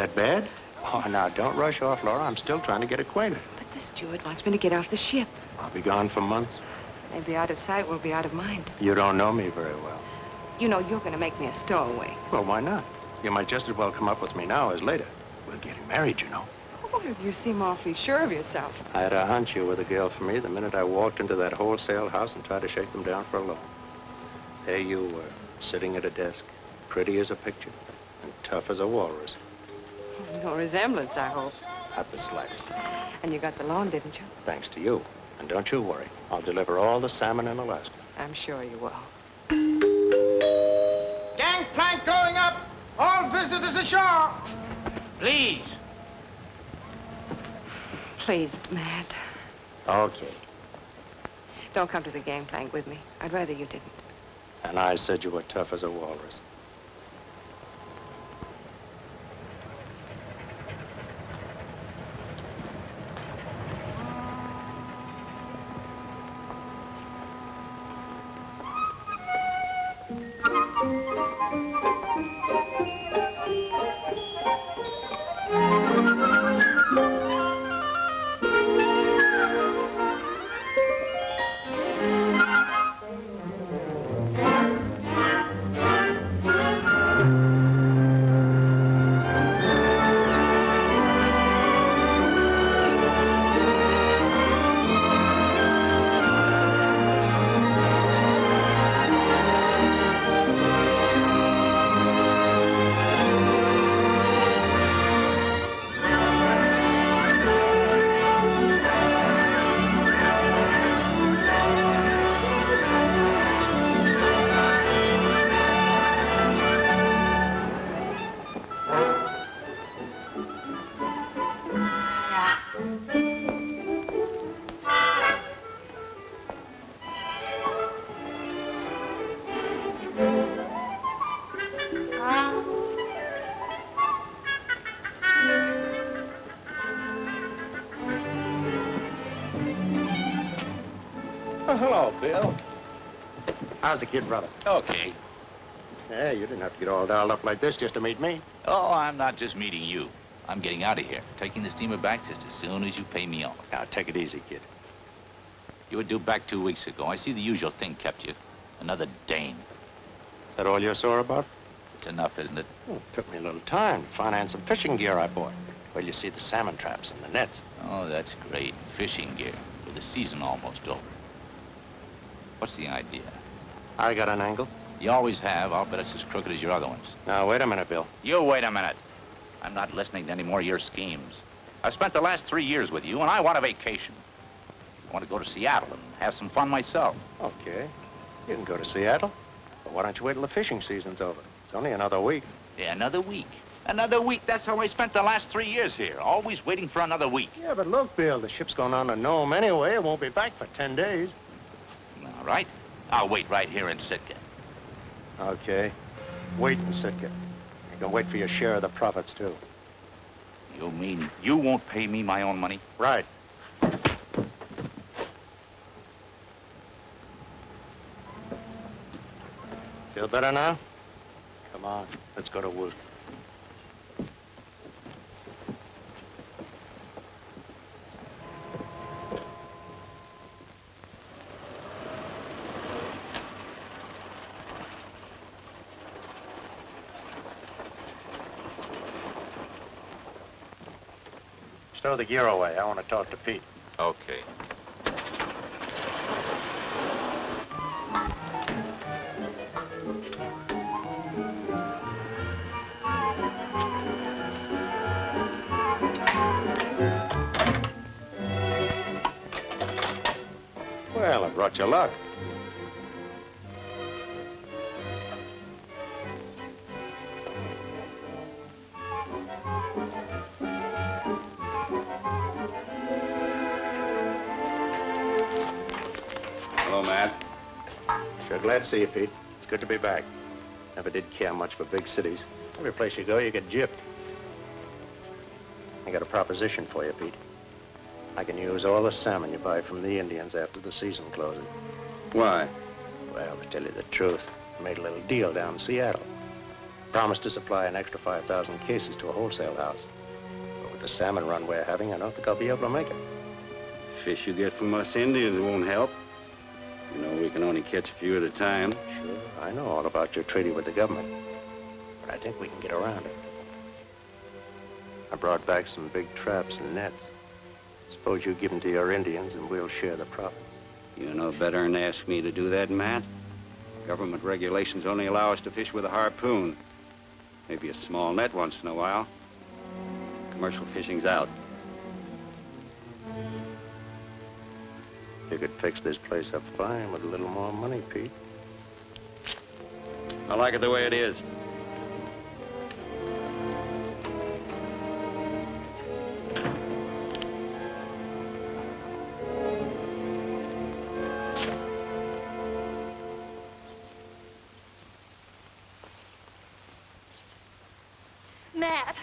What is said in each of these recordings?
that bad? Oh, now, don't rush off, Laura. I'm still trying to get acquainted. But the steward wants me to get off the ship. I'll be gone for months. Maybe out of sight, we'll be out of mind. You don't know me very well. You know you're going to make me a stowaway. Well, why not? You might just as well come up with me now as later. We're getting married, you know. Oh, you seem awfully sure of yourself. I had a hunch you were the girl for me the minute I walked into that wholesale house and tried to shake them down for a loan. There you were, sitting at a desk, pretty as a picture, and tough as a walrus. No resemblance, I hope. Not the slightest. And you got the loan, didn't you? Thanks to you. And don't you worry. I'll deliver all the salmon in Alaska. I'm sure you will. Gangplank going up! All visitors ashore! Please. Please, Matt. Okay. Don't come to the gangplank with me. I'd rather you didn't. And I said you were tough as a walrus. Bill. How's the kid, brother? Okay. Yeah, you didn't have to get all dialed up like this just to meet me. Oh, I'm not just meeting you. I'm getting out of here. Taking the steamer back just as soon as you pay me off. Now, take it easy, kid. You were due back two weeks ago. I see the usual thing kept you. Another Dane. Is that all you're sore about? It's enough, isn't it? Oh, it took me a little time to finance some fishing gear I bought. Well, you see the salmon traps and the nets. Oh, that's great. Fishing gear. With the season almost over. What's the idea? I got an angle. You always have. I'll bet it's as crooked as your other ones. Now, wait a minute, Bill. You wait a minute. I'm not listening to any more of your schemes. I've spent the last three years with you, and I want a vacation. I want to go to Seattle and have some fun myself. Okay. You can go to Seattle. But why don't you wait till the fishing season's over? It's only another week. Yeah, another week. Another week. That's how I spent the last three years here. Always waiting for another week. Yeah, but look, Bill, the ship's going on to Nome anyway. It won't be back for 10 days. All right. I'll wait right here in Sitka. Okay. Wait in Sitka. You can wait for your share of the profits, too. You mean you won't pay me my own money? Right. Feel better now? Come on, let's go to work. Stow the gear away. I want to talk to Pete. Okay. Well, I brought you luck. Glad to see you, Pete. It's good to be back. Never did care much for big cities. Every place you go, you get gypped. I got a proposition for you, Pete. I can use all the salmon you buy from the Indians after the season closes. Why? Well, to tell you the truth, I made a little deal down in Seattle. Promised to supply an extra 5,000 cases to a wholesale house. But with the salmon run we're having, I don't think I'll be able to make it. Fish you get from us Indians won't help. You can only catch a few at a time. Sure, I know all about your treaty with the government. But I think we can get around it. I brought back some big traps and nets. Suppose you give them to your Indians and we'll share the profits. You know better than ask me to do that, Matt. Government regulations only allow us to fish with a harpoon. Maybe a small net once in a while. Commercial fishing's out. You could fix this place up fine with a little more money, Pete. I like it the way it is. Matt.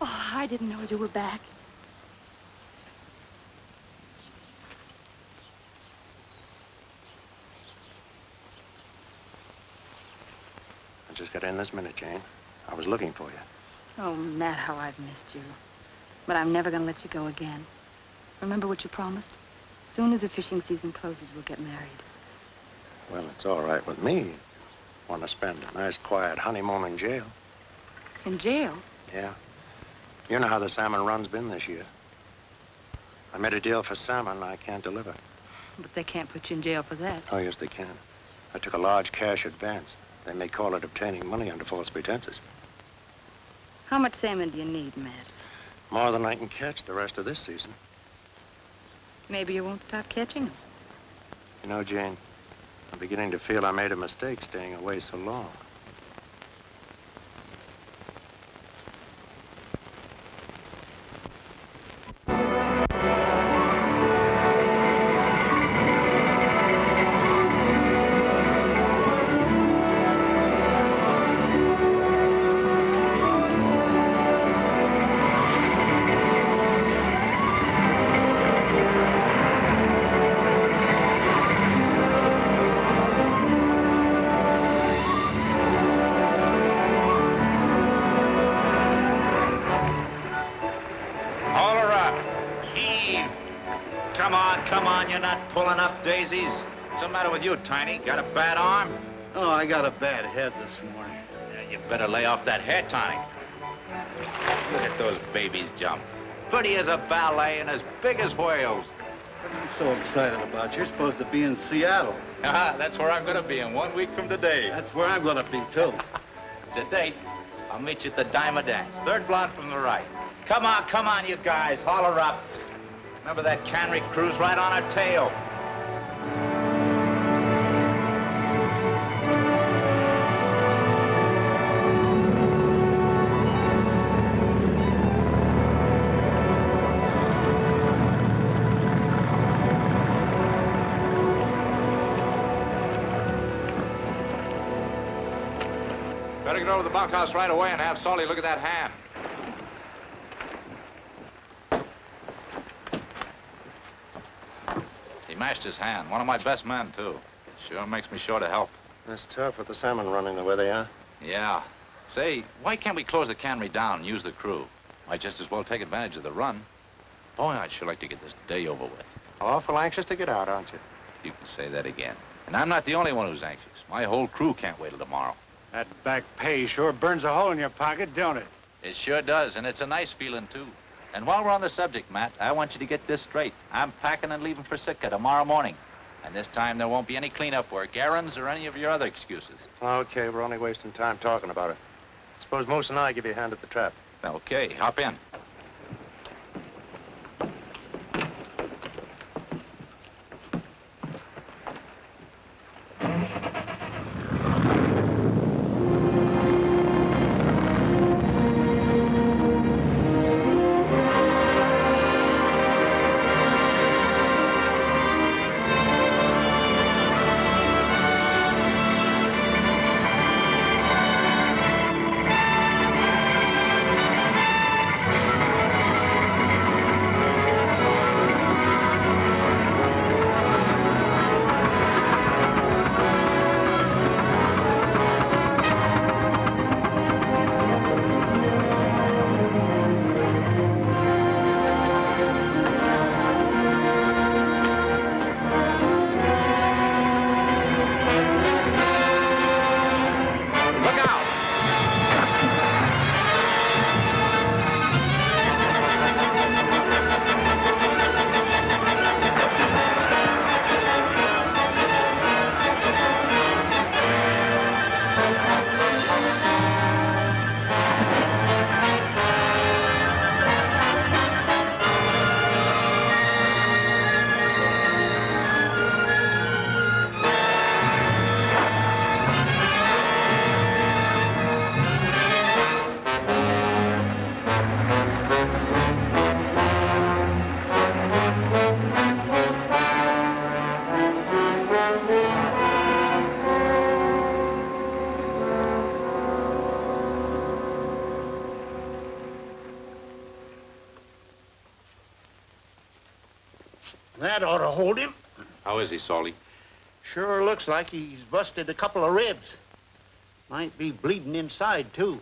Oh, I didn't know you were back. I just got in this minute, Jane. I was looking for you. Oh, Matt, how I've missed you. But I'm never going to let you go again. Remember what you promised? As soon as the fishing season closes, we'll get married. Well, it's all right with me. Want to spend a nice, quiet honeymoon in jail. In jail? Yeah. You know how the salmon run's been this year. I made a deal for salmon I can't deliver. But they can't put you in jail for that. Oh, yes, they can. I took a large cash advance. They may call it obtaining money under false pretenses. How much salmon do you need, Matt? More than I can catch the rest of this season. Maybe you won't stop catching them. You know, Jane, I'm beginning to feel I made a mistake staying away so long. You, Tiny? Got a bad arm? Oh, I got a bad head this morning. Yeah, you better lay off that hair, Tiny. Look at those babies jump. Pretty as a ballet and as big as whales. What are you so excited about? You're supposed to be in Seattle. Ah, that's where I'm gonna be in one week from today. That's where I'm gonna be, too. It's a date. I'll meet you at the Diamond Dance. Third blonde from the right. Come on, come on, you guys. Holler up. Remember that cannery cruise right on our tail? Better get over to the bunkhouse right away and have Solly look at that hand. He mashed his hand. One of my best men, too. Sure makes me sure to help. It's tough with the salmon running the way they are. Yeah. Say, why can't we close the cannery down and use the crew? Might just as well take advantage of the run. Boy, I'd sure like to get this day over with. Awful anxious to get out, aren't you? You can say that again. And I'm not the only one who's anxious. My whole crew can't wait till tomorrow. That back pay sure burns a hole in your pocket, don't it? It sure does, and it's a nice feeling, too. And while we're on the subject, Matt, I want you to get this straight. I'm packing and leaving for Sitka tomorrow morning. And this time there won't be any cleanup work, errands, or any of your other excuses. Okay, we're only wasting time talking about it. Suppose Moose and I give you a hand at the trap. Okay, hop in. How is he, Salty? Sure looks like he's busted a couple of ribs. Might be bleeding inside, too.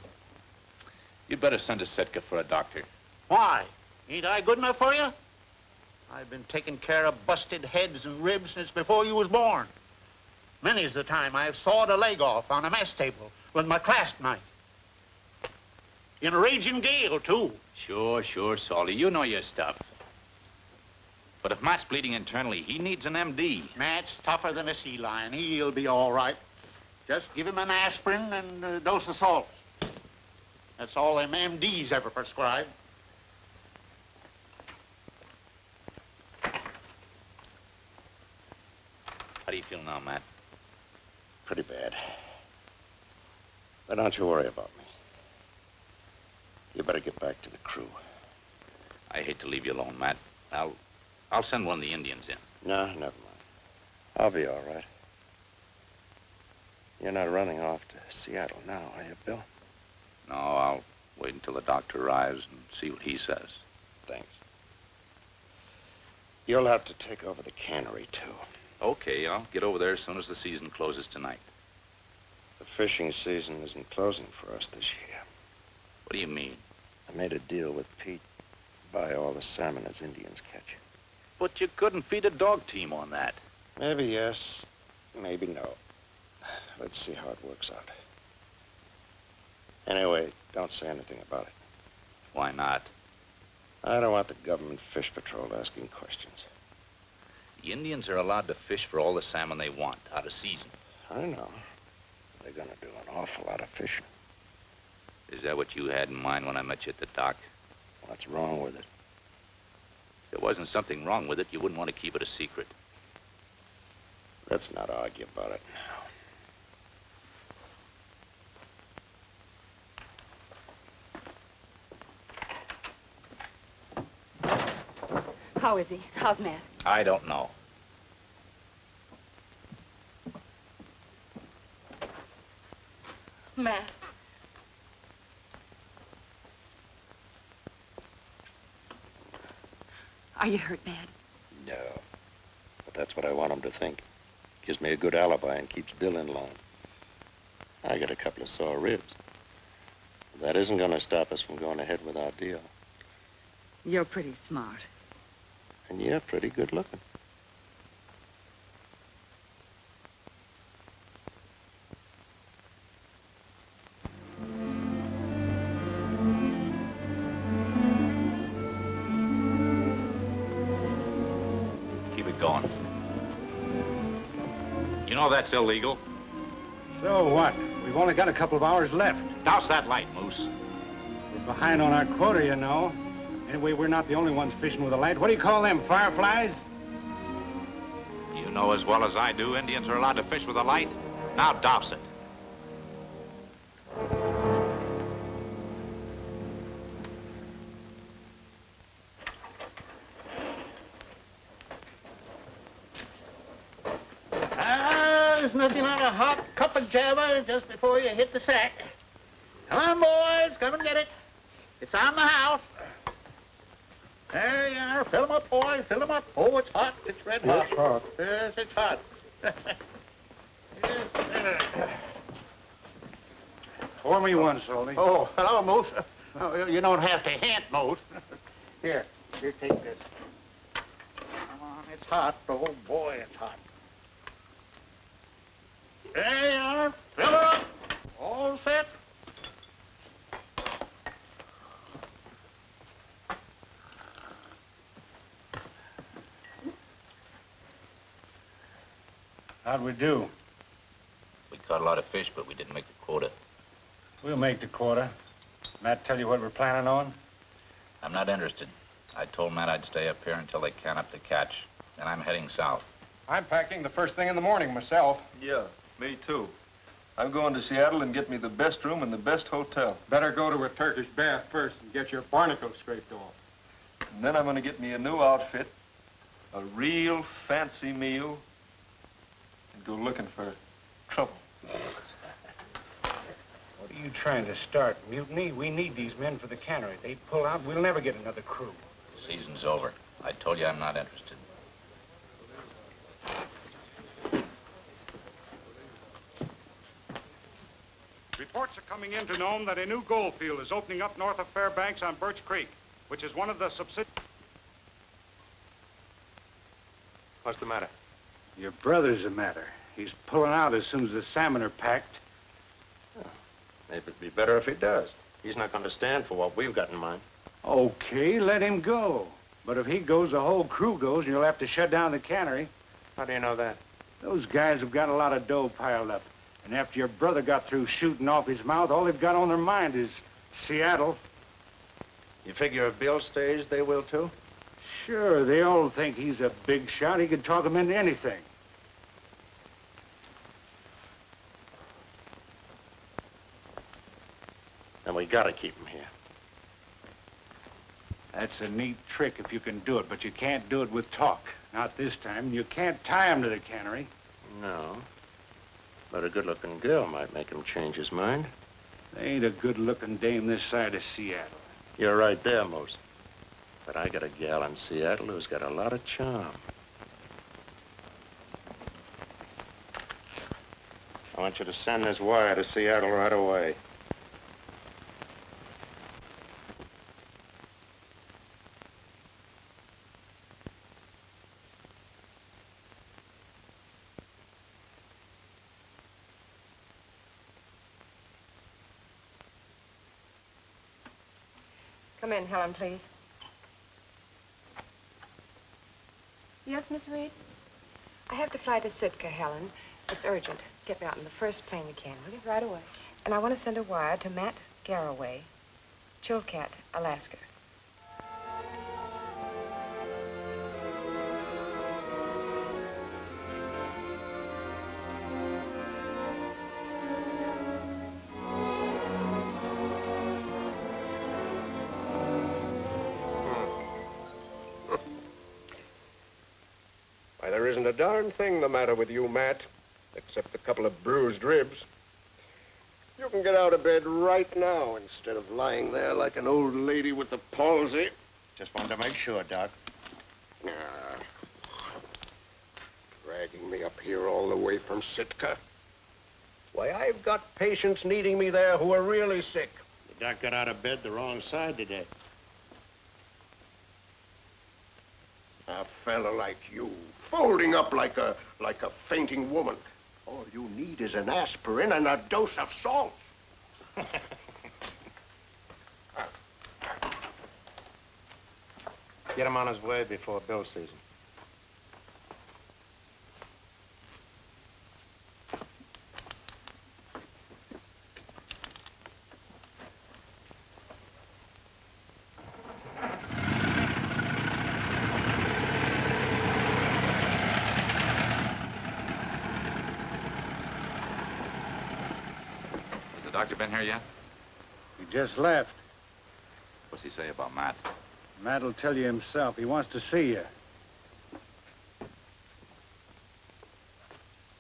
You'd better send to Sitka for a doctor. Why? Ain't I good enough for you? I've been taking care of busted heads and ribs since before you was born. Many's the time I've sawed a leg off on a mess table with my clasp knife. In a raging gale, too. Sure, sure, Salty. You know your stuff. But if Matt's bleeding internally, he needs an MD. Matt's tougher than a sea lion. He'll be all right. Just give him an aspirin and a dose of salts. That's all them MDs ever prescribe. How do you feel now, Matt? Pretty bad. But don't you worry about me. You better get back to the crew. I hate to leave you alone, Matt. I'll, I'll send one of the Indians in. No, never mind. I'll be all right. You're not running off to Seattle now, are you, Bill? No, I'll wait until the doctor arrives and see what he says. Thanks. You'll have to take over the cannery, too. Okay, I'll get over there as soon as the season closes tonight. The fishing season isn't closing for us this year. What do you mean? I made a deal with Pete to buy all the salmon as Indians catch. But you couldn't feed a dog team on that. Maybe yes, maybe no. Let's see how it works out. Anyway, don't say anything about it. Why not? I don't want the government fish patrol asking questions. The Indians are allowed to fish for all the salmon they want, out of season. I know. They're gonna do an awful lot of fishing. Is that what you had in mind when I met you at the dock? What's wrong with it? If there wasn't something wrong with it, you wouldn't want to keep it a secret. Let's not argue about it now. How is he? How's Matt? I don't know. Matt. Are you hurt, Matt? No. But that's what I want him to think. Gives me a good alibi and keeps Bill in line. I got a couple of sore ribs. That isn't gonna stop us from going ahead with our deal. You're pretty smart. And you're pretty good looking. That's illegal. So what? We've only got a couple of hours left. Douse that light, Moose. We're behind on our quota, you know. Anyway, we're not the only ones fishing with a light. What do you call them, fireflies? You know as well as I do, Indians are allowed to fish with a light. Now douse it. Of just before you hit the sack. Come on, boys, come and get it. It's on the house. There you are. Fill 'em up, boys. Fill 'em up. Oh, it's hot. It's red hot. It's hot. Yes, it's hot. yes, Pour me one, Salty. oh, hello, Moose. Oh, you don't have to hint, Moose. Here, here, take this. Come on, it's hot. Oh, boy, it's hot. There you are. Fill up. All set. How'd we do? We caught a lot of fish, but we didn't make the quota. We'll make the quota. Matt tell you what we're planning on? I'm not interested. I told Matt I'd stay up here until they can up the catch. And I'm heading south. I'm packing the first thing in the morning myself. Yeah, me too. I'm going to Seattle and get me the best room in the best hotel. Better go to a Turkish bath first and get your barnacle scraped off. And then I'm going to get me a new outfit, a real fancy meal, and go looking for trouble. What are you trying to start? Mutiny? We need these men for the cannery. They pull out, we'll never get another crew. The season's over. I told you I'm not interested. Reports are coming in to Nome that a new gold field is opening up north of Fairbanks on Birch Creek, which is one of the subsidi... What's the matter? Your brother's the matter. He's pulling out as soon as the salmon are packed. Maybe it'd be better if he does. He's not going to stand for what we've got in mind. Okay, let him go. But if he goes, the whole crew goes, and you'll have to shut down the cannery. How do you know that? Those guys have got a lot of dough piled up. And after your brother got through shooting off his mouth, all they've got on their mind is Seattle. You figure if Bill stays, they will too? Sure, they all think he's a big shot. He could talk them into anything. Then we gotta keep him here. That's a neat trick if you can do it, but you can't do it with talk. Not this time. You can't tie him to the cannery. No. But a good-looking girl might make him change his mind. There ain't a good-looking dame this side of Seattle. You're right there, Moose. But I got a gal in Seattle who's got a lot of charm. I want you to send this wire to Seattle right away. Come in, Helen, please. Yes, Miss Reed? I have to fly to Sitka, Helen. It's urgent. Get me out in the first plane you can, will you? Right away. And I want to send a wire to Matt Garraway, Chilkat, Alaska. Darn thing the matter with you, Matt, except a couple of bruised ribs. You can get out of bed right now instead of lying there like an old lady with the palsy. Just wanted to make sure, Doc. Ah. Dragging me up here all the way from Sitka. Why, I've got patients needing me there who are really sick. The doc got out of bed the wrong side today. A fella like you, folding up like a like a fainting woman. All you need is an aspirin and a dose of salt. Get him on his way before Bill sees him. Has the doctor been here yet? He just left. What's he say about Matt? Matt'll tell you himself. He wants to see you.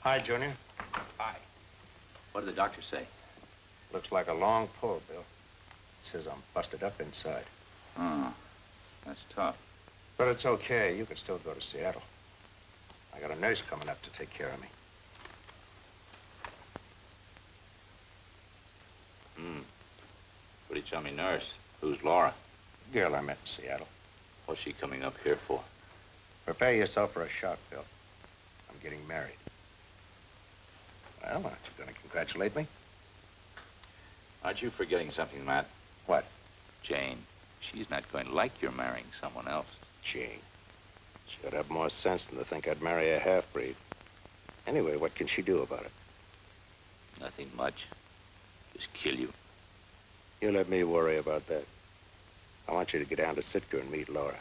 Hi, Junior. Hi. What did the doctor say? Looks like a long pull, Bill. Says I'm busted up inside. Oh, that's tough. But it's okay. You can still go to Seattle. I got a nurse coming up to take care of me. What do you tell me, nurse? Who's Laura? Girl I met in Seattle. What's she coming up here for? Prepare yourself for a shock, Bill. I'm getting married. Well, aren't you going to congratulate me? Aren't you forgetting something, Matt? What? Jane. She's not going to like your marrying someone else. Jane. She'd have more sense than to think I'd marry a half-breed. Anyway, what can she do about it? Nothing much. Just kill you. You let me worry about that. I want you to get down to Sitka and meet Laura.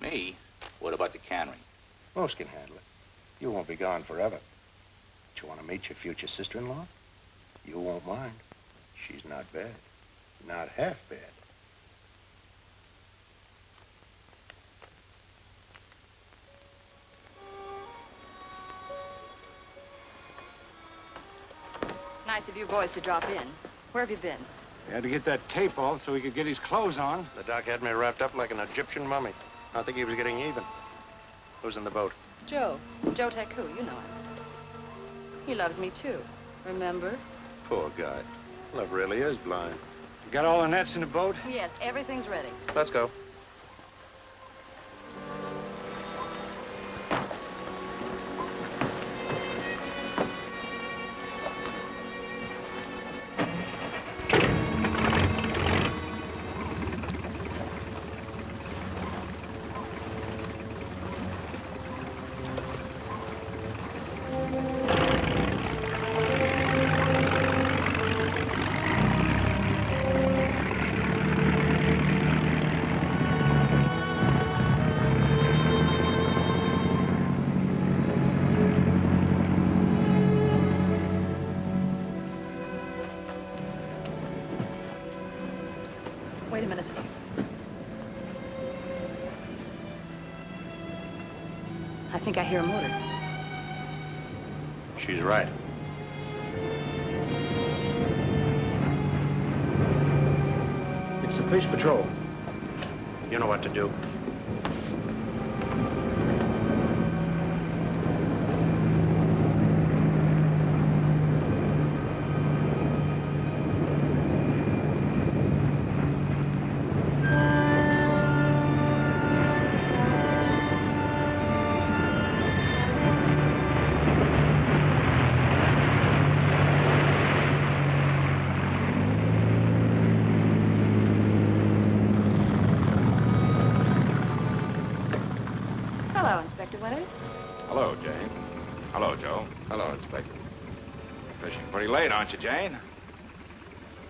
Me? What about the cannery? Moose can handle it. You won't be gone forever. But you want to meet your future sister-in-law? You won't mind. She's not bad. Not half bad. Nice of you boys to drop in. Where have you been? He had to get that tape off so he could get his clothes on. The doc had me wrapped up like an Egyptian mummy. I think he was getting even. Who's in the boat? Joe. Joe Taku, you know him. He loves me, too. Remember? Poor guy. Love really is blind. You got all the nets in the boat? Yes, everything's ready. Let's go. Think I hear a motor. She's right. It's the police patrol. You know what to do. Late, aren't you, Jane?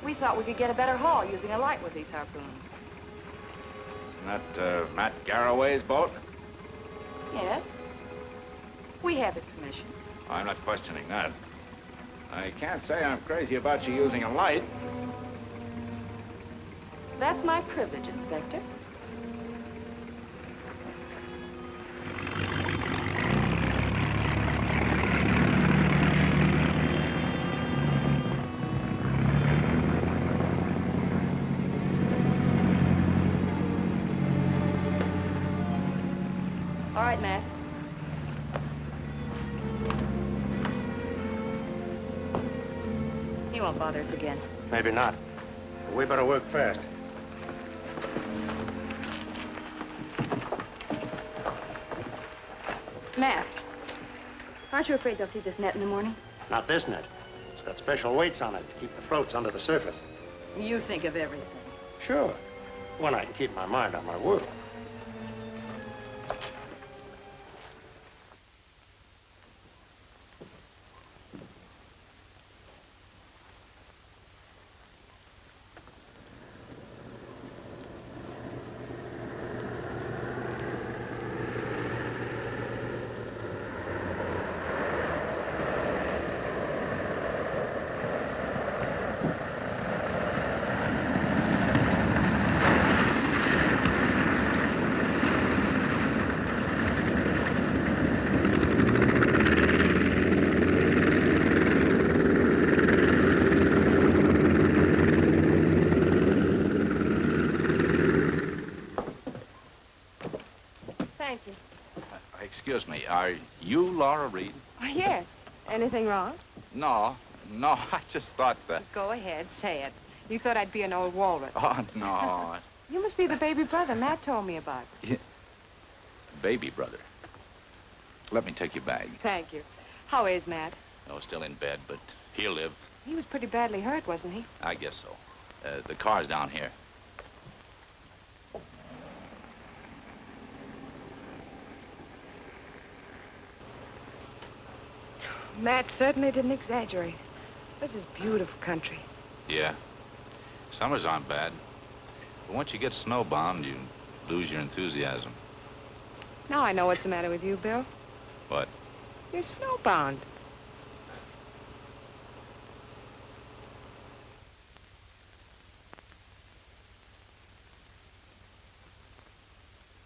We thought we could get a better haul using a light with these harpoons. Isn't that uh, Matt Garraway's boat? Yes. We have his permission. I'm not questioning that. I can't say I'm crazy about you using a light. That's my privilege, Inspector. Won't bother us again. Maybe not. But we better work fast. Matt, aren't you afraid they'll see this net in the morning? Not this net. It's got special weights on it to keep the floats under the surface. You think of everything. Sure. When I can keep my mind on my work. Thank you. Excuse me, are you Laura Reed? Oh, yes. Anything wrong? No, no, I just thought that. Go ahead, say it. You thought I'd be an old walrus. Oh, no. You must be the baby brother Matt told me about. Yeah. Baby brother. Let me take your bag. Thank you. How is Matt? Oh, still in bed, but he'll live. He was pretty badly hurt, wasn't he? I guess so. Uh, the car's down here. Matt certainly didn't exaggerate. This is beautiful country. Yeah. Summers aren't bad. But once you get snowbound, you lose your enthusiasm. Now I know what's the matter with you, Bill. What? You're snowbound.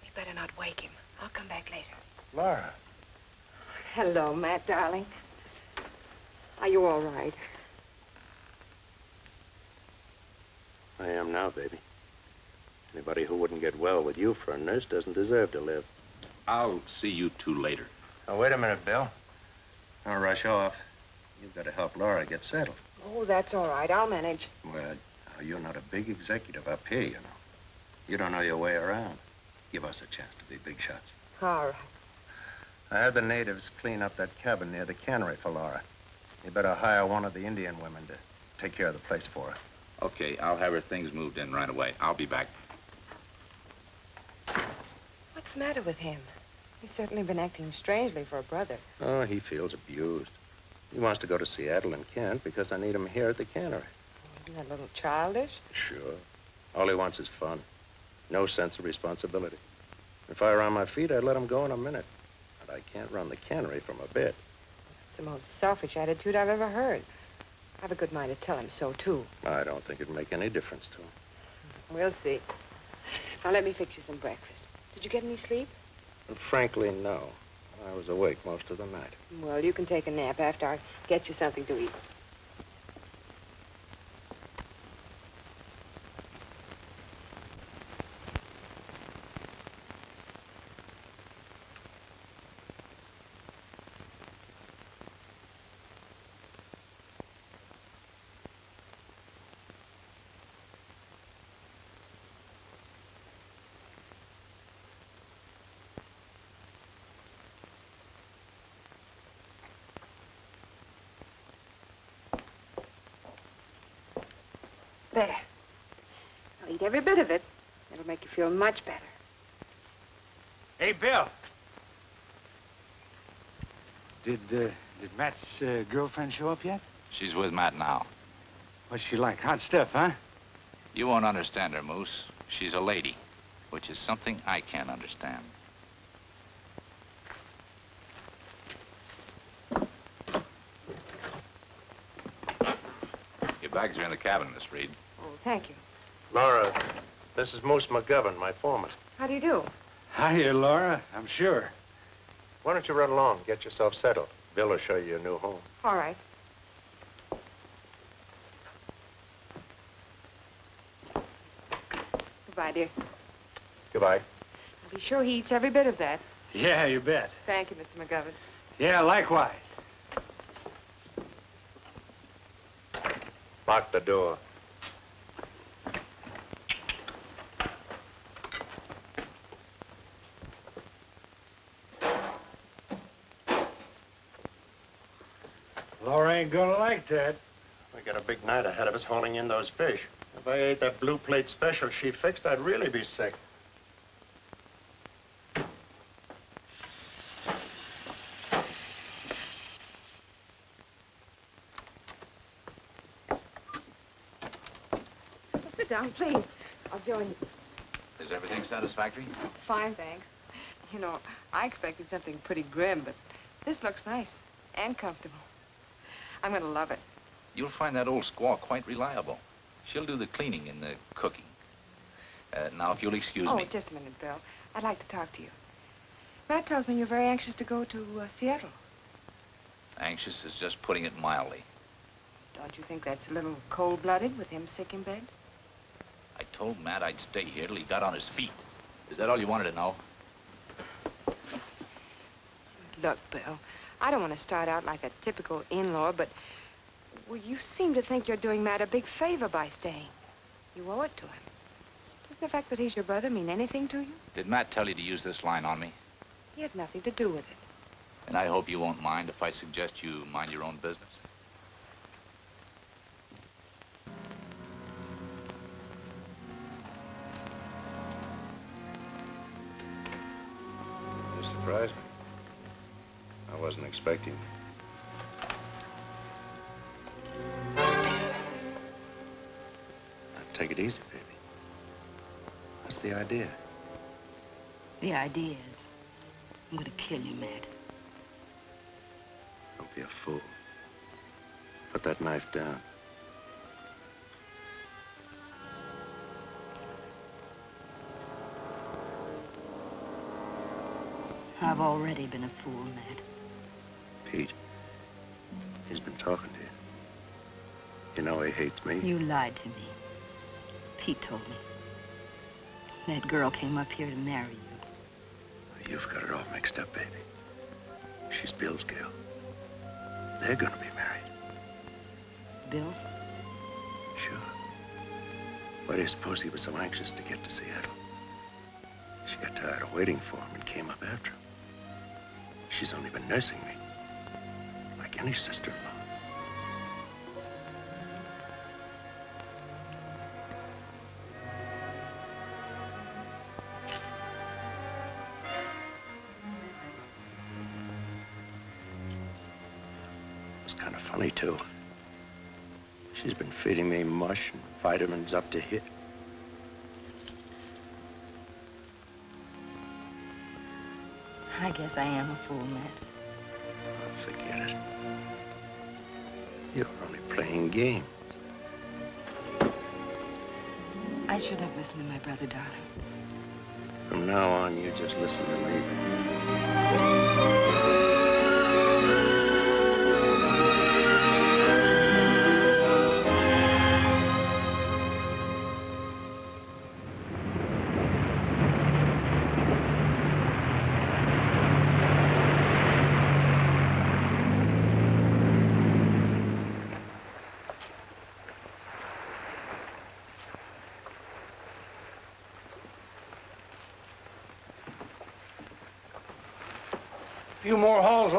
You better not wake him. I'll come back later. Laura. Hello, Matt, darling. Are you all right? I am now, baby. Anybody who wouldn't get well with you for a nurse doesn't deserve to live. I'll see you two later. Now, wait a minute, Bill. Don't rush off. You've got to help Laura get settled. Oh, that's all right. I'll manage. Well, you're not a big executive up here, you know. You don't know your way around. Give us a chance to be big shots. All right. I had the natives clean up that cabin near the cannery for Laura. You better hire one of the Indian women to take care of the place for her. Okay, I'll have her things moved in right away. I'll be back. What's the matter with him? He's certainly been acting strangely for a brother. Oh, he feels abused. He wants to go to Seattle and can't because I need him here at the cannery. Isn't that a little childish? Sure. All he wants is fun. No sense of responsibility. If I were on my feet, I'd let him go in a minute. But I can't run the cannery from a bed. The most selfish attitude I've ever heard. I've a good mind to tell him so, too. I don't think it'd make any difference to him. We'll see. Now, let me fix you some breakfast. Did you get any sleep? Frankly, no. I was awake most of the night. Well, you can take a nap after I get you something to eat. There. I'll eat every bit of it. It'll make you feel much better. Hey, Bill. Did, uh, did Matt's uh, girlfriend show up yet? She's with Matt now. What's she like? Hot stuff, huh? You won't understand her, Moose. She's a lady, which is something I can't understand. Your bags are in the cabin, Miss Reed. Oh, thank you. Laura, this is Moose McGovern, my foreman. How do you do? Hiya, Laura. I'm sure. Why don't you run along, get yourself settled? Bill will show you your new home. All right. Goodbye, dear. Goodbye. I'll be sure he eats every bit of that. Yeah, you bet. Thank you, Mr. McGovern. Yeah, likewise. Lock the door. Laura ain't gonna like. We got a big night ahead of us hauling in those fish. If I ate that blue plate special she fixed, I'd really be sick. Sit down, please. I'll join you. Is everything satisfactory? Fine, thanks. You know, I expected something pretty grim, but this looks nice and comfortable. I'm going to love it. You'll find that old squaw quite reliable. She'll do the cleaning and the cooking. Uh, now, if you'll excuse me. oh, just a minute, Bill. I'd like to talk to you. Matt tells me you're very anxious to go to uh, Seattle. Anxious is just putting it mildly. Don't you think that's a little cold-blooded with him sick in bed? I told Matt I'd stay here till he got on his feet. Is that all you wanted to know? Look, Bill, I don't want to start out like a typical in-law, but well, you seem to think you're doing Matt a big favor by staying. You owe it to him. Doesn't the fact that he's your brother mean anything to you? Did Matt tell you to use this line on me? He had nothing to do with it. And I hope you won't mind if I suggest you mind your own business. You surprised me. I wasn't expecting you. Now, take it easy, baby. What's the idea? The idea is, I'm gonna kill you, Matt. Don't be a fool. Put that knife down. I've already been a fool, Matt. Pete, he's been talking to you. You know he hates me. You lied to me. Pete told me. That girl came up here to marry you. You've got it all mixed up, baby. She's Bill's girl. They're gonna be married. Bill? Sure. Why do you suppose he was so anxious to get to Seattle? She got tired of waiting for him and came up after him. She's only been nursing me. Any sister-in-law. It's kind of funny, too. She's been feeding me mush and vitamins up to here. I guess I am a fool, Matt. Forget it. You're only playing games. I should have listened to my brother, darling. From now on, you just listen to me.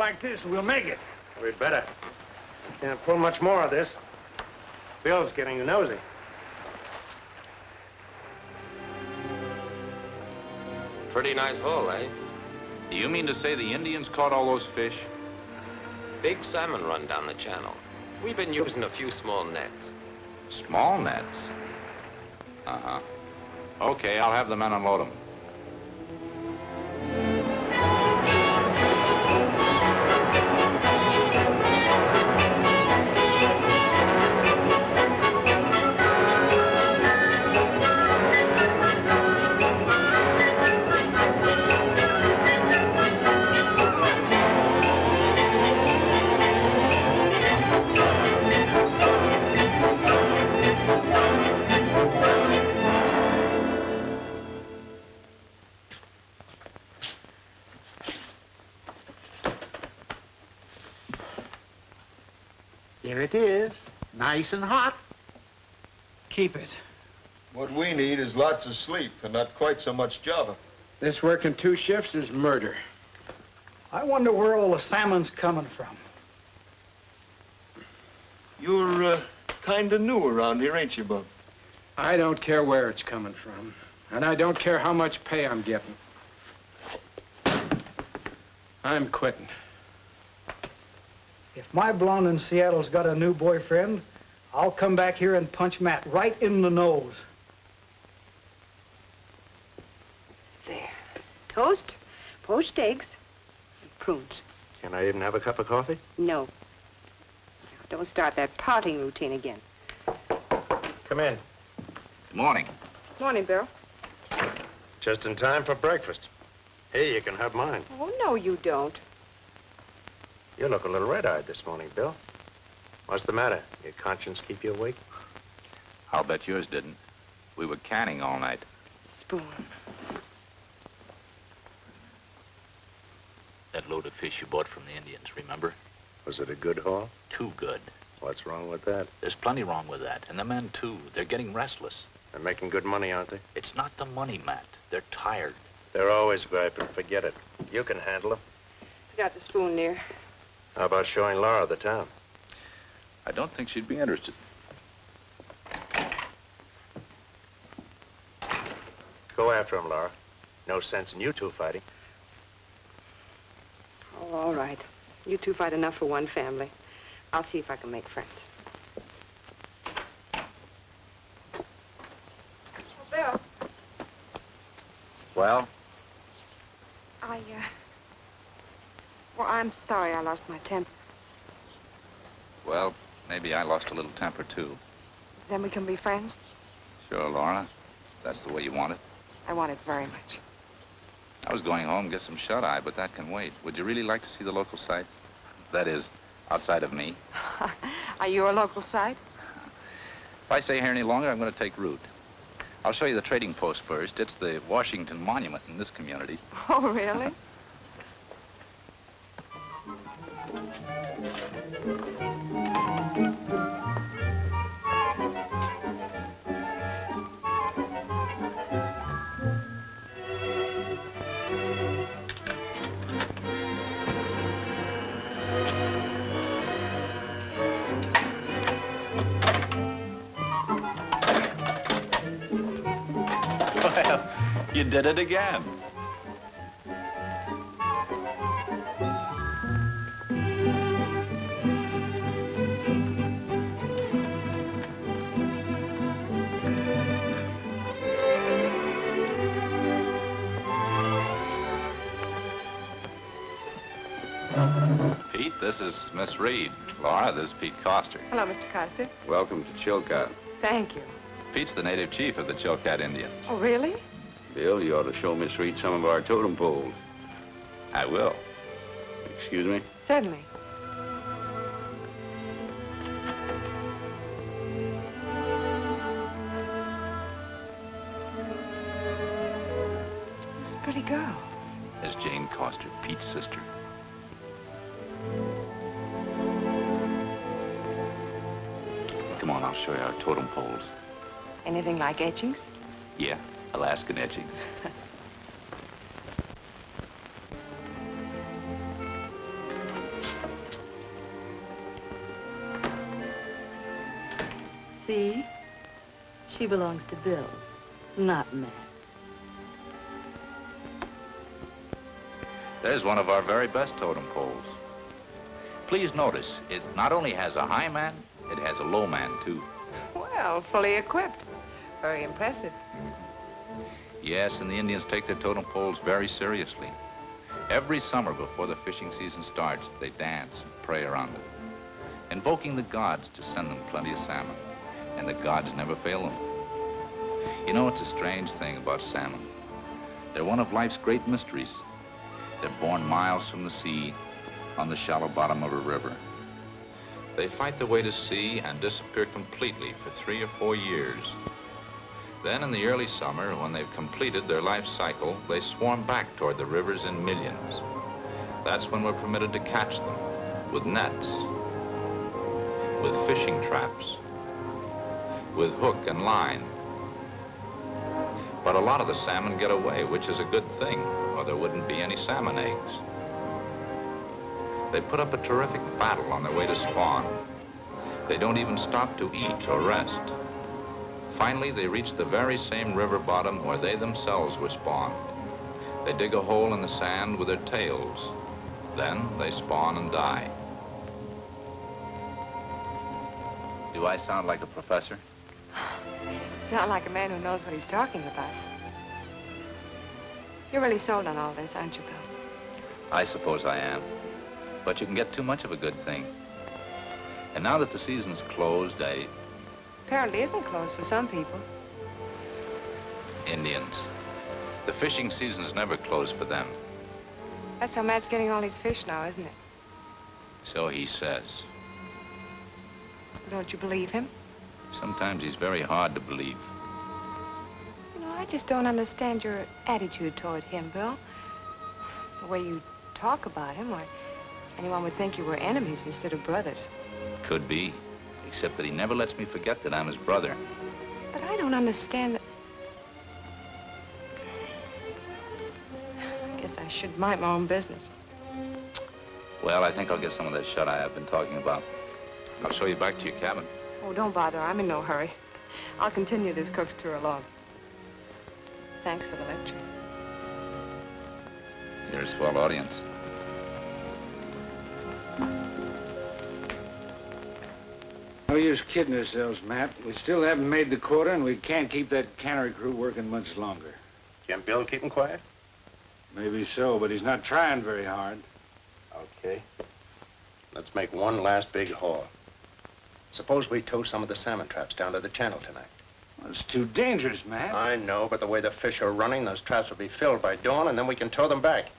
Like this, we'll make it. We'd better. Can't pull much more of this. Bill's getting nosy. Pretty nice haul, eh? Do you mean to say the Indians caught all those fish? Big salmon run down the channel. We've been using a few small nets. Small nets? Uh-huh. Okay, I'll have the men unload them. Nice and hot. Keep it. What we need is lots of sleep and not quite so much java. This working two shifts is murder. I wonder where all the salmon's coming from. You're uh, kind of new around here, ain't you, Bub? I don't care where it's coming from. And I don't care how much pay I'm getting. I'm quitting. If my blonde in Seattle's got a new boyfriend, I'll come back here and punch Matt right in the nose. There. Toast, poached eggs, and prunes. Can I even have a cup of coffee? No. Now, don't start that pouting routine again. Come in. Good morning. Morning, Bill. Just in time for breakfast. Here, you can have mine. Oh, no, you don't. You look a little red-eyed this morning, Bill. What's the matter? Your conscience keep you awake? I'll bet yours didn't. We were canning all night. Spoon. That load of fish you bought from the Indians, remember? Was it a good haul? Too good. What's wrong with that? There's plenty wrong with that. And the men, too. They're getting restless. They're making good money, aren't they? It's not the money, Matt. They're tired. They're always griping. Forget it. You can handle them. Forgot the spoon there. How about showing Laura the town? I don't think she'd be interested. Go after him, Laura. No sense in you two fighting. Oh, all right. You two fight enough for one family. I'll see if I can make friends. Oh, Bill, Well, I, uh... Well, I'm sorry I lost my temper. well, maybe I lost a little temper, too. Then we can be friends? Sure, Laura. That's the way you want it. I want it very much. I was going home to get some shut-eye, but that can wait. Would you really like to see the local sights? That is, outside of me. Are you a local sight? If I stay here any longer, I'm going to take root. I'll show you the trading post first. It's the Washington Monument in this community. Oh, really? Well, you did it again. This is Miss Reed. Laura, this is Pete Coster. Hello, Mr. Coster. Welcome to Chilcot. Thank you. Pete's the native chief of the Chilkat Indians. Oh, really? Bill, you ought to show Miss Reed some of our totem poles. I will. Excuse me? Certainly. Like etchings? Yeah, Alaskan etchings. See? She belongs to Bill, not Matt. There's one of our very best totem poles. Please notice, it not only has a high man, it has a low man, too. Well, fully equipped. Very impressive. Yes, and the Indians take their totem poles very seriously. Every summer before the fishing season starts, they dance and pray around them, invoking the gods to send them plenty of salmon. And the gods never fail them. You know, it's a strange thing about salmon. They're one of life's great mysteries. They're born miles from the sea on the shallow bottom of a river. They fight their way to sea and disappear completely for three or four years. Then in the early summer, when they've completed their life cycle, they swarm back toward the rivers in millions. That's when we're permitted to catch them with nets, with fishing traps, with hook and line. But a lot of the salmon get away, which is a good thing, or there wouldn't be any salmon eggs. They put up a terrific battle on their way to spawn. They don't even stop to eat or rest. Finally, they reach the very same river bottom where they themselves were spawned. They dig a hole in the sand with their tails. Then they spawn and die. Do I sound like a professor? Sound like a man who knows what he's talking about. You're really sold on all this, aren't you, Bill? I suppose I am. But you can get too much of a good thing. And now that the season's closed, I... Apparently isn't closed for some people. Indians. The fishing season's never closed for them. That's how Matt's getting all his fish now, isn't it? So he says. Don't you believe him? Sometimes he's very hard to believe. You know, I just don't understand your attitude toward him, Bill. The way you talk about him, or anyone would think you were enemies instead of brothers. Could be. Except that he never lets me forget that I'm his brother. But I don't understand that... I guess I should mind my own business. Well, I think I'll get some of that shut-eye I've been talking about. I'll show you back to your cabin. Oh, don't bother. I'm in no hurry. I'll continue this cook's tour alone. Thanks for the lecture. You're a swell audience. No use kidding ourselves, Matt. We still haven't made the quota, and we can't keep that cannery crew working much longer. Can Bill keep him quiet? Maybe so, but he's not trying very hard. Okay. Let's make one last big haul. Suppose we tow some of the salmon traps down to the channel tonight. Well, it's too dangerous, Matt. I know, but the way the fish are running, those traps will be filled by dawn, and then we can tow them back.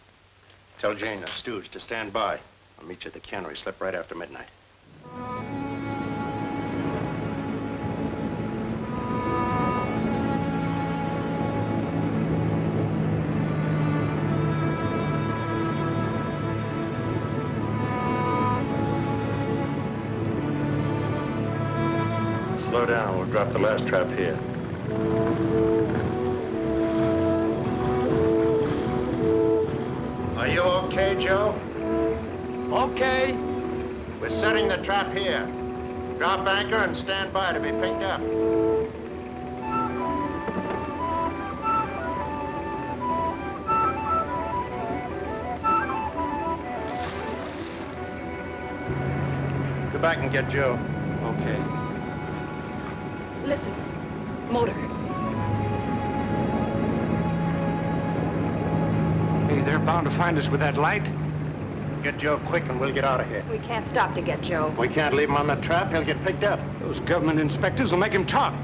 Tell Jane the Stooge to stand by. I'll meet you at the cannery slip right after midnight. trap here. Are you okay, Joe? Okay. We're setting the trap here. Drop anchor and stand by to be picked up. Go back and get Joe. Okay. Listen, motor. Hey, they're bound to find us with that light. Get Joe quick and we'll get out of here. We can't stop to get Joe. We can't leave him on the trap. He'll get picked up. Those government inspectors will make him talk.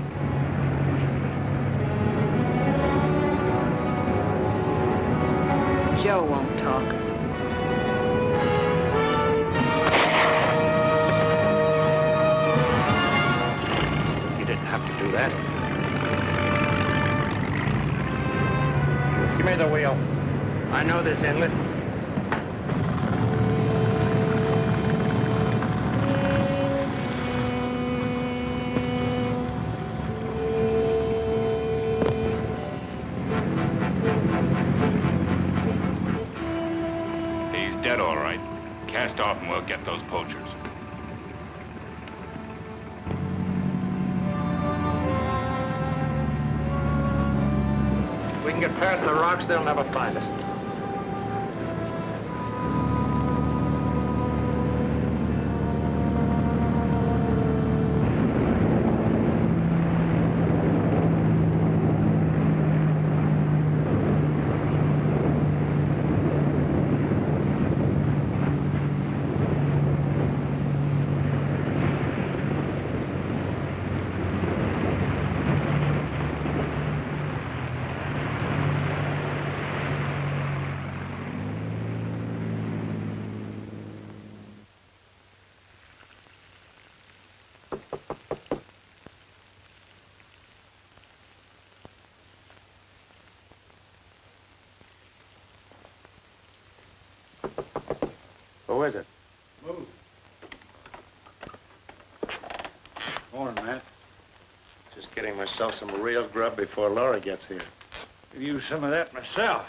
Joe won't talk. Know this inlet. He's dead, all right. Cast off and we'll get those poachers. We can get past the rocks, they'll never find us. Who is it? Move. Morning, Matt. Just getting myself some real grub before Laura gets here. Could use some of that myself.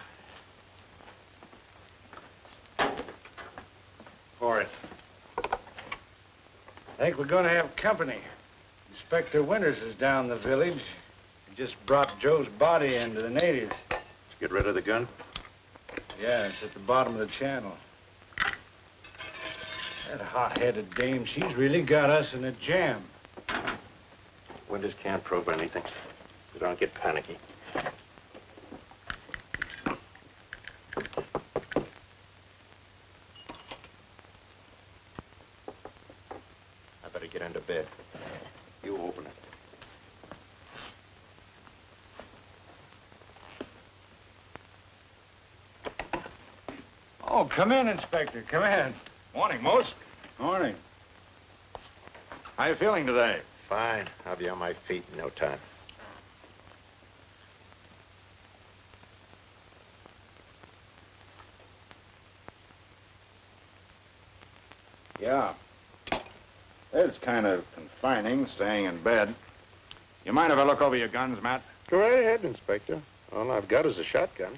Pour it. I think we're gonna have company. Inspector Winters is down the village. He just brought Joe's body into the natives. Did you get rid of the gun? Yeah, it's at the bottom of the channel. That hot-headed dame, she's really got us in a jam. Winters can't prove anything. So don't get panicky. I better get into bed. You open it. Oh, come in, Inspector, come in. Morning, Moose. Morning. How are you feeling today? Fine. I'll be on my feet in no time. Yeah. It's kind of confining, staying in bed. You mind if I look over your guns, Matt? Go right ahead, Inspector. All I've got is a shotgun.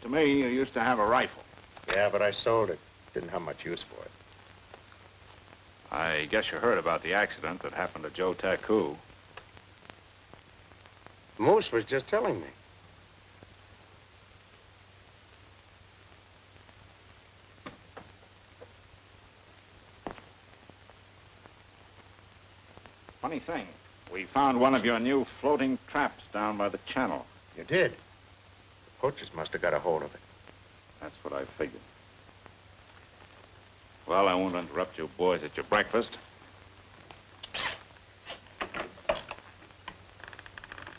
To me, you used to have a rifle. Yeah, but I sold it. Didn't have much use for it. I guess you heard about the accident that happened to Joe Taku. Moose was just telling me. Funny thing, we found one of your new floating traps down by the channel. You did? The poachers must have got a hold of it. That's what I figured. Well, I won't interrupt you boys at your breakfast.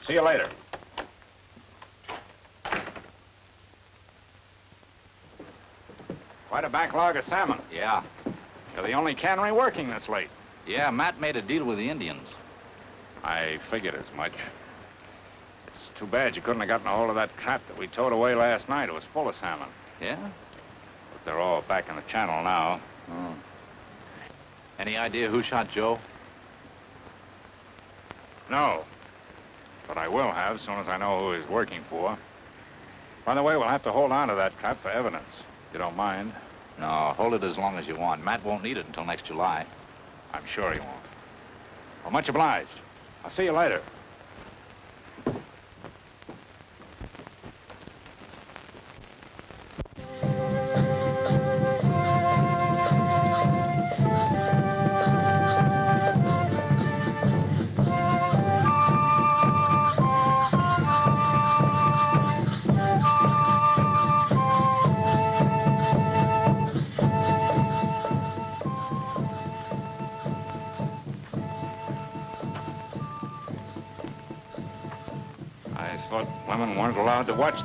See you later. Quite a backlog of salmon. Yeah. You're the only cannery working this late. Yeah, Matt made a deal with the Indians. I figured as much. Too bad you couldn't have gotten a hold of that trap that we towed away last night. It was full of salmon. Yeah? But they're all back in the channel now. Oh. Any idea who shot Joe? No. But I will have as soon as I know who he's working for. By the way, we'll have to hold on to that trap for evidence. You don't mind? No, hold it as long as you want. Matt won't need it until next July. I'm sure he won't. Well, much obliged. I'll see you later.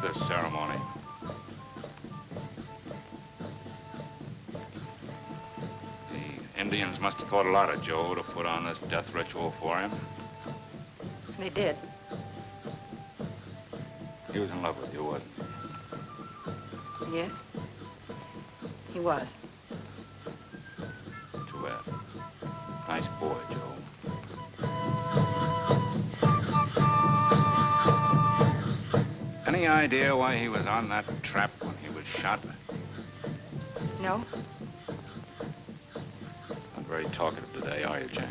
This ceremony. The Indians must have thought a lot of Joe to put on this death ritual for him. They did. He was in love with you, wasn't he? Yes. He was. Idea why he was on that trap when he was shot? No? Not very talkative today, are you, Jane?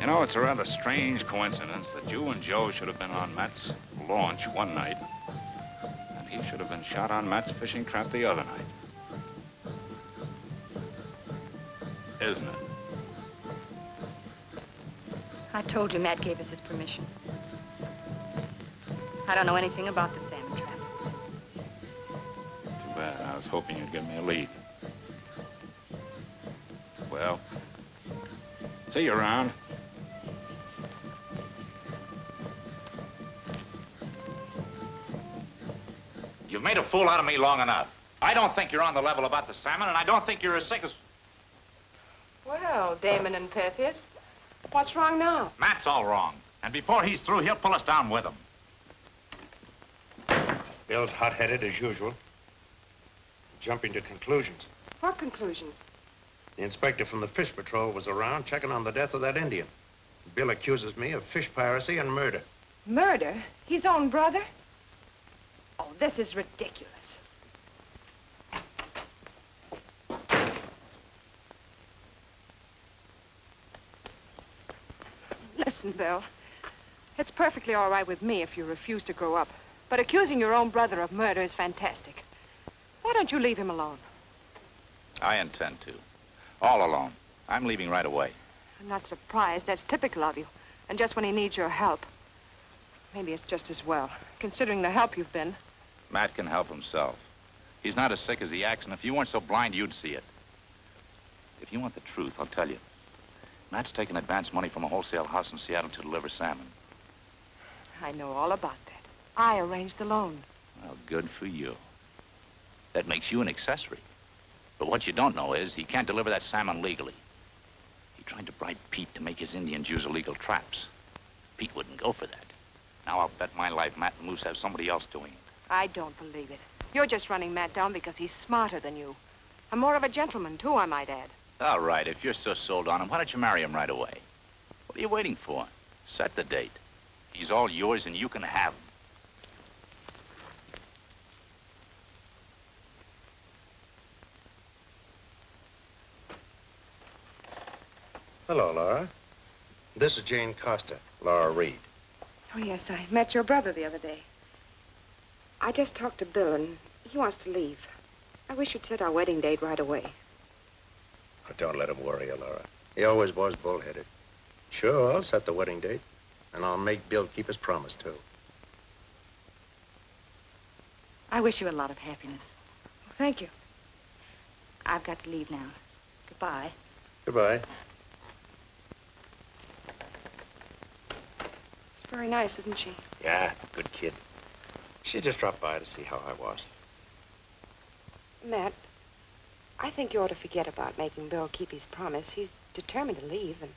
You know, it's a rather strange coincidence that you and Joe should have been on Matt's launch one night, and he should have been shot on Matt's fishing trap the other night. Isn't it? I told you Matt gave us his permission. I don't know anything about the salmon trap. Too bad. I was hoping you'd give me a lead. Well, see you around. You've made a fool out of me long enough. I don't think you're on the level about the salmon, and I don't think you're as sick as... Well, Damon and Pythias, what's wrong now? Matt's all wrong. And before he's through, he'll pull us down with him. Bill's hot-headed as usual. Jumping to conclusions. What conclusions? The inspector from the Fish Patrol was around checking on the death of that Indian. Bill accuses me of fish piracy and murder. Murder? His own brother? Oh, this is ridiculous. Listen, Bill. It's perfectly all right with me if you refuse to grow up. But accusing your own brother of murder is fantastic. Why don't you leave him alone? I intend to. All alone. I'm leaving right away. I'm not surprised. That's typical of you. And just when he needs your help. Maybe it's just as well, considering the help you've been. Matt can help himself. He's not as sick as he acts, and if you weren't so blind, you'd see it. If you want the truth, I'll tell you. Matt's taken advance money from a wholesale house in Seattle to deliver salmon. I know all about that. I arranged the loan. Well, good for you. That makes you an accessory. But what you don't know is he can't deliver that salmon legally. He tried to bribe Pete to make his Indians use illegal traps. Pete wouldn't go for that. Now I'll bet my life Matt and Moose have somebody else doing it. I don't believe it. You're just running Matt down because he's smarter than you. And more of a gentleman, too, I might add. All right, if you're so sold on him, why don't you marry him right away? What are you waiting for? Set the date. He's all yours and you can have him. Hello, Laura. This is Jane Costa, Laura Reed. Oh, yes, I met your brother the other day. I just talked to Bill, and he wants to leave. I wish you'd set our wedding date right away. Oh, don't let him worry you, Laura. He always was bullheaded. Sure, I'll set the wedding date, and I'll make Bill keep his promise, too. I wish you a lot of happiness. Well, thank you. I've got to leave now. Goodbye. Goodbye. She's very nice, isn't she? Yeah, good kid. She just dropped by to see how I was. Matt, I think you ought to forget about making Bill keep his promise. He's determined to leave, and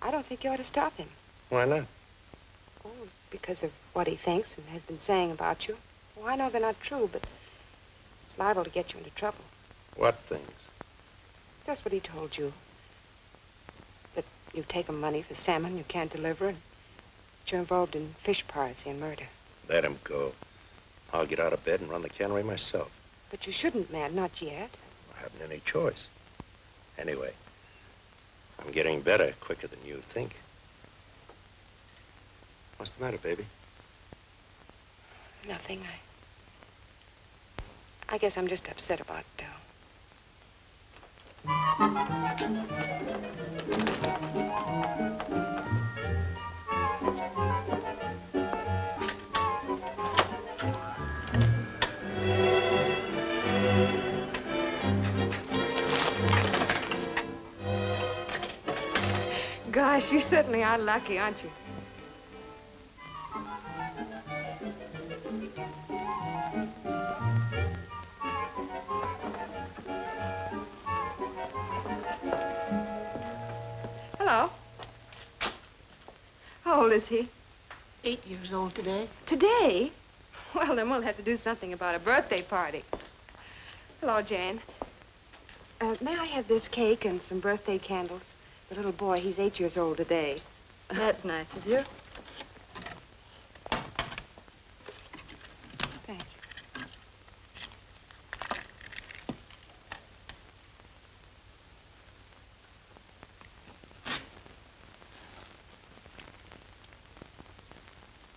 I don't think you ought to stop him. Why not? Oh, because of what he thinks and has been saying about you. Well, I know they're not true, but it's liable to get you into trouble. What things? Just what he told you. That you've taken money for salmon you can't deliver, and that you're involved in fish piracy and murder. Let him go. I'll get out of bed and run the cannery myself. But you shouldn't, Matt, not yet. Haven't any choice. Anyway, I'm getting better quicker than you think. What's the matter, baby? Nothing. I... I guess I'm just upset about Bill. Gosh, you certainly are lucky, aren't you? Hello. How old is he? Eight years old today. Today? Well, then we'll have to do something about a birthday party. Hello, Jane. Uh, may I have this cake and some birthday candles? The little boy, he's eight years old today. That's nice of you. Thank you.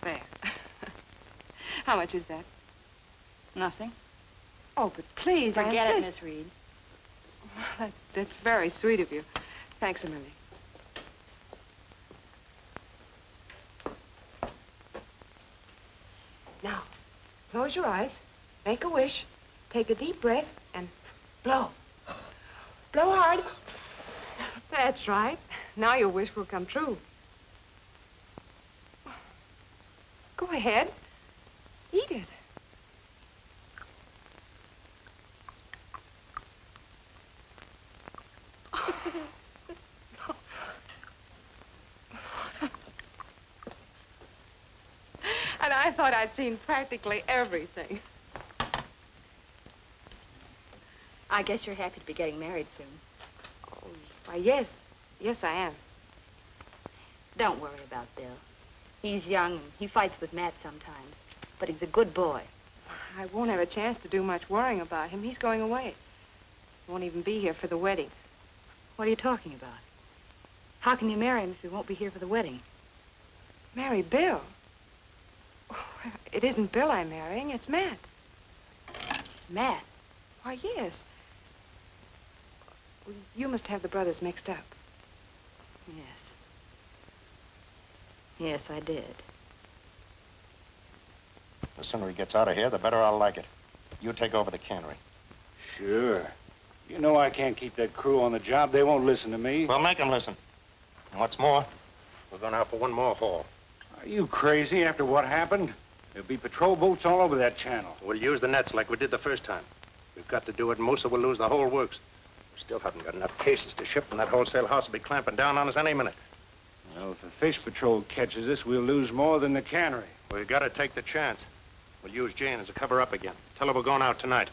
There. How much is that? Nothing. Oh, but please, I Forget it. Miss Reed. That, that's very sweet of you. Thanks million. Now, close your eyes, make a wish, take a deep breath, and blow. Blow hard. That's right. Now your wish will come true. Go ahead. Eat it. And I thought I'd seen practically everything. I guess you're happy to be getting married soon. Oh, why, yes. Yes, I am. Don't worry about Bill. He's young and he fights with Matt sometimes, but he's a good boy. I won't have a chance to do much worrying about him. He's going away. Won't even be here for the wedding. What are you talking about? How can you marry him if he won't be here for the wedding? Marry Bill? It isn't Bill I'm marrying, it's Matt. Matt? Why, yes. You must have the brothers mixed up. Yes. Yes, I did. The sooner he gets out of here, the better I'll like it. You take over the cannery. Sure. You know I can't keep that crew on the job. They won't listen to me. Well, make 'em listen. And what's more, we're going out for one more haul. Are you crazy after what happened? There'll be patrol boats all over that channel. We'll use the nets like we did the first time. We've got to do it, Mosa will lose the whole works. We still haven't got enough cases to ship, and that wholesale house will be clamping down on us any minute. Well, if the fish patrol catches us, we'll lose more than the cannery. We've got to take the chance. We'll use Jane as a cover-up again. Tell her we're going out tonight.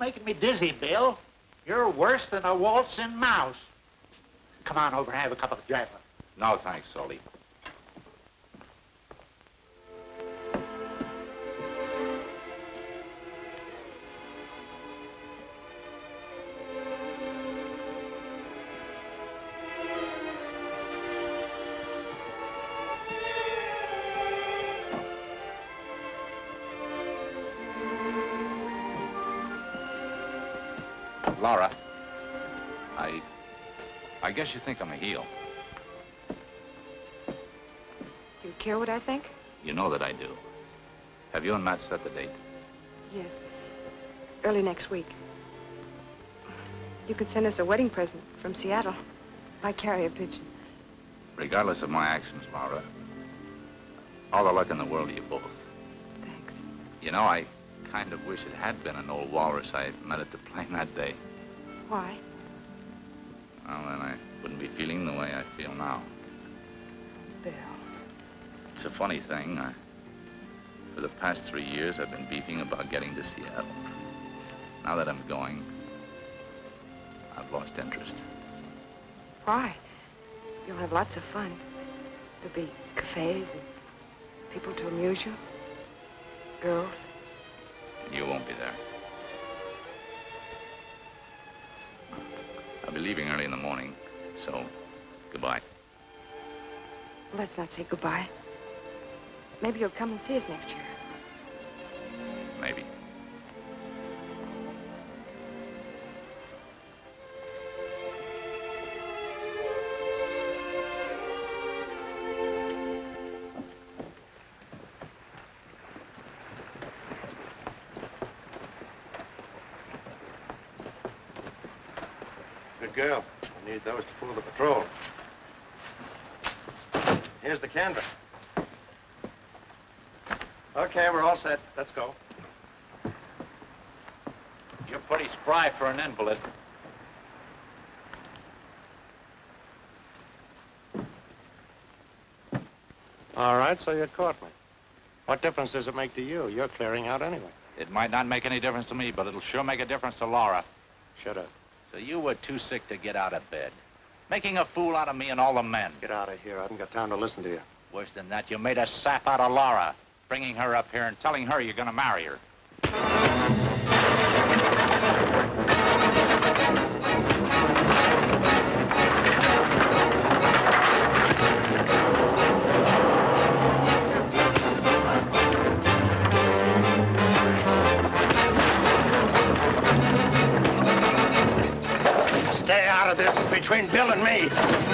Making me dizzy, Bill. You're worse than a waltzing mouse. Come on over and have a cup of Java. No, thanks, Salty. I you think I'm a heel. You care what I think? You know that I do. Have you and Matt set the date? Yes. Early next week. You could send us a wedding present from Seattle. By carrier pigeon. Regardless of my actions, Laura, all the luck in the world to you both. Thanks. You know, I kind of wish it had been an old walrus I met at the plane that day. Why? Well, then I wouldn't be feeling the way I feel now. Bill. It's a funny thing. I, for the past three years, I've been beefing about getting to Seattle. Now that I'm going, I've lost interest. Why? You'll have lots of fun. There'll be cafes and people to amuse you. Girls. You won't be there. I'll be leaving early in the morning, so goodbye. Let's not say goodbye. Maybe you'll come and see us next year. Maybe. Set. Let's go. You're pretty spry for an invalid. All right, so you caught me. What difference does it make to you? You're clearing out anyway. It might not make any difference to me, but it'll sure make a difference to Laura. Shut up. So you were too sick to get out of bed. Making a fool out of me and all the men. Get out of here. I haven't got time to listen to you. Worse than that, you made a sap out of Laura, bringing her up here and telling her you're gonna marry her. Stay out of this. It's between Bill and me.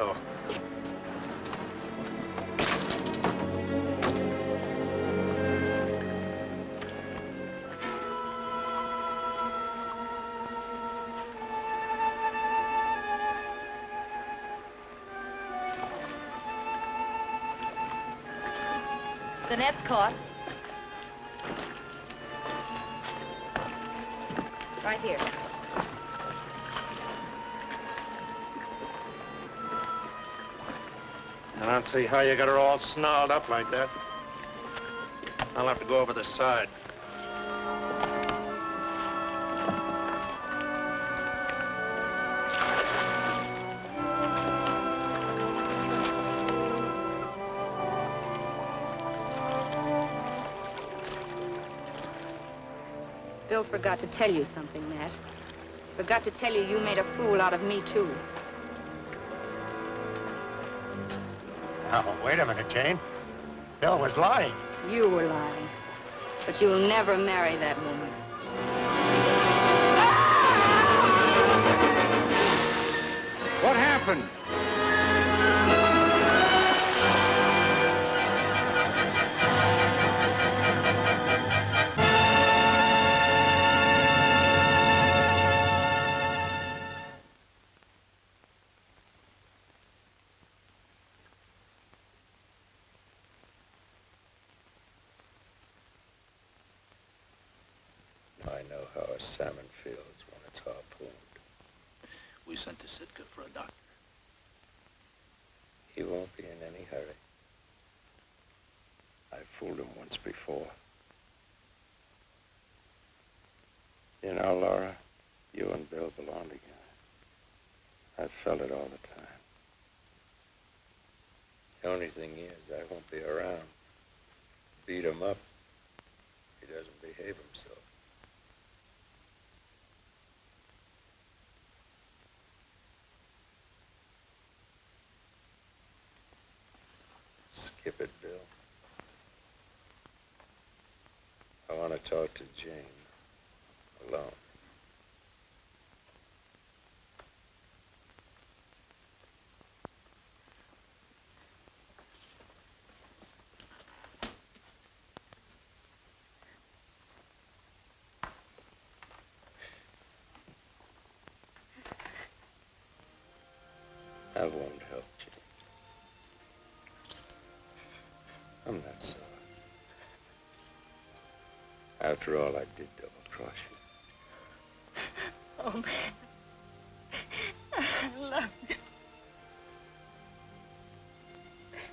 Go. The net's caught. Right here. See how you got her all snarled up like that. I'll have to go over the side. Bill forgot to tell you something, Matt. Forgot to tell you you made a fool out of me, too. Now, wait a minute, Jane. Bill was lying. You were lying. But you'll never marry that woman. What happened? Salmon feels when it's harpooned. We sent to Sitka for a doctor. He won't be in any hurry. I fooled him once before. You know, Laura, you and Bill belong together. I've felt it all the time. The only thing is, I won't be around. Beat him up. He doesn't behave himself. Skip it, Bill. I want to talk to Jane alone. After all, I did double cross you. Oh, man. I love you.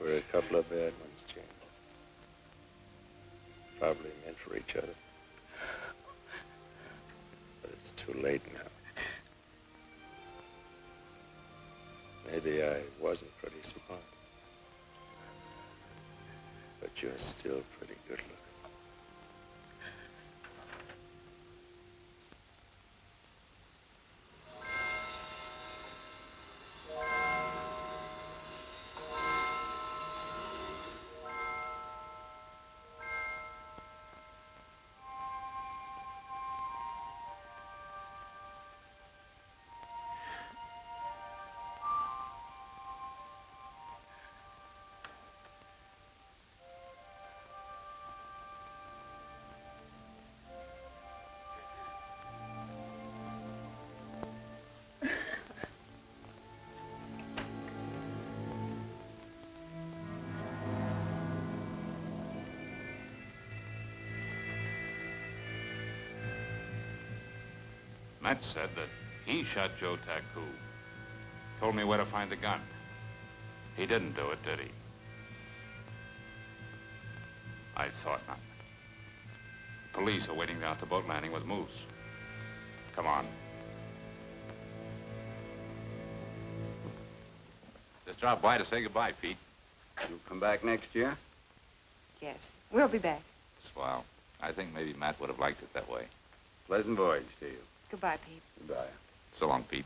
We're a couple of bad ones, Jane. Probably meant for each other. But it's too late now. Maybe I wasn't pretty smart. But you're still pretty good looking. Matt said that he shot Joe Taku. Told me where to find the gun. He didn't do it, did he? I thought not. Police are waiting down at the boat landing with Moose. Come on. Just drop by to say goodbye, Pete. You'll come back next year? Yes, we'll be back. Swell. I think maybe Matt would have liked it that way. Pleasant voyage to you. Goodbye, Pete. Goodbye. So long, Pete.